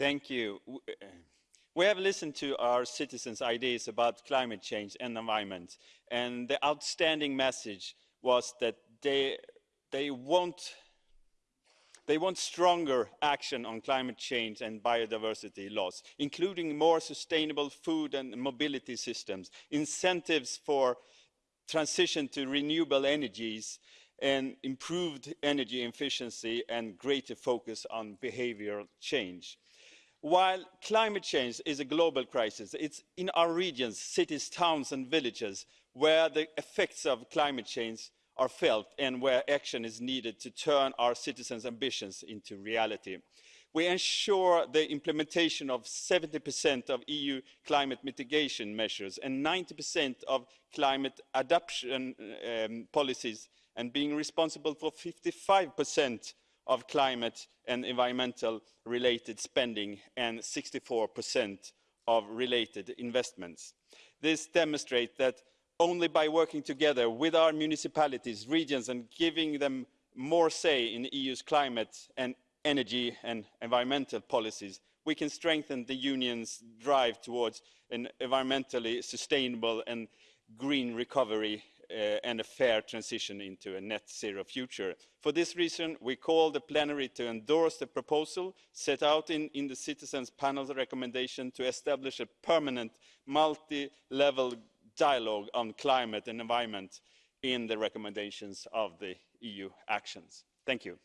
Thank you. Uh, we have listened to our citizens' ideas about climate change and environment, and the outstanding message was that they, they want they want stronger action on climate change and biodiversity loss, including more sustainable food and mobility systems, incentives for transition to renewable energies, and improved energy efficiency and greater focus on behavioural change. While climate change is a global crisis, it's in our regions, cities, towns and villages where the effects of climate change are felt and where action is needed to turn our citizens' ambitions into reality. We ensure the implementation of 70% of EU climate mitigation measures and 90% of climate adaptation um, policies and being responsible for 55% of climate and environmental related spending and 64% of related investments. This demonstrates that only by working together with our municipalities regions and giving them more say in the eu's climate and energy and environmental policies we can strengthen the union's drive towards an environmentally sustainable and green recovery Uh, and a fair transition into a net zero future. For this reason, we call the plenary to endorse the proposal set out in, in the Citizens Panel's recommendation to establish a permanent multi-level dialogue on climate and environment in the recommendations of the eu actions. thank you.